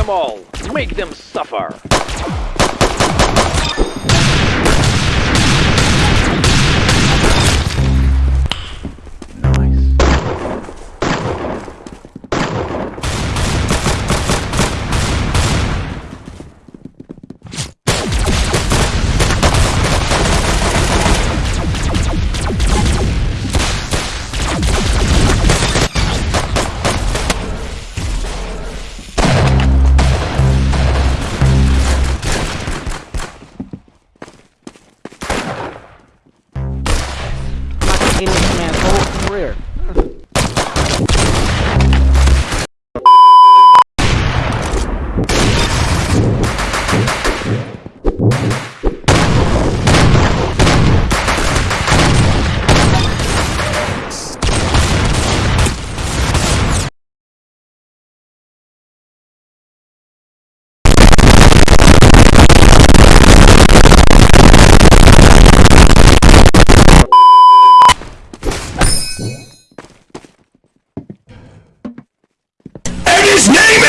them all! Make them suffer! Not taking this man's whole career.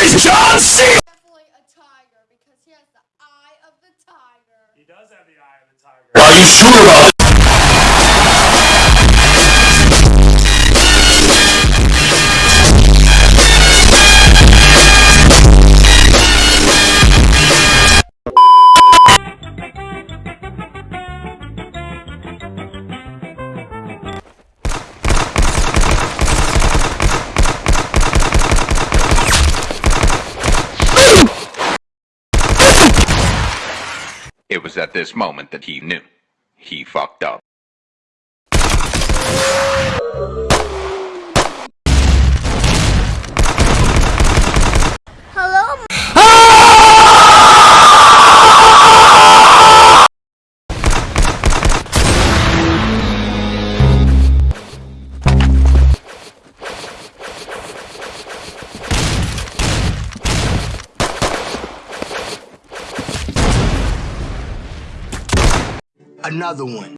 Is John C. definitely a tiger because he has the eye of the tiger. He does have the eye of the tiger. Are you sure about it? It was at this moment that he knew. He fucked up. Another one.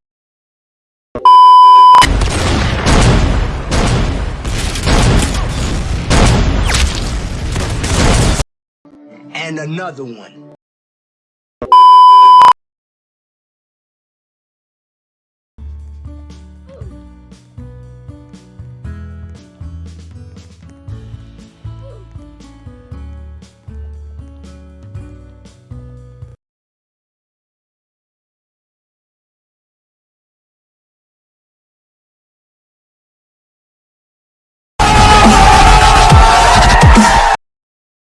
And another one.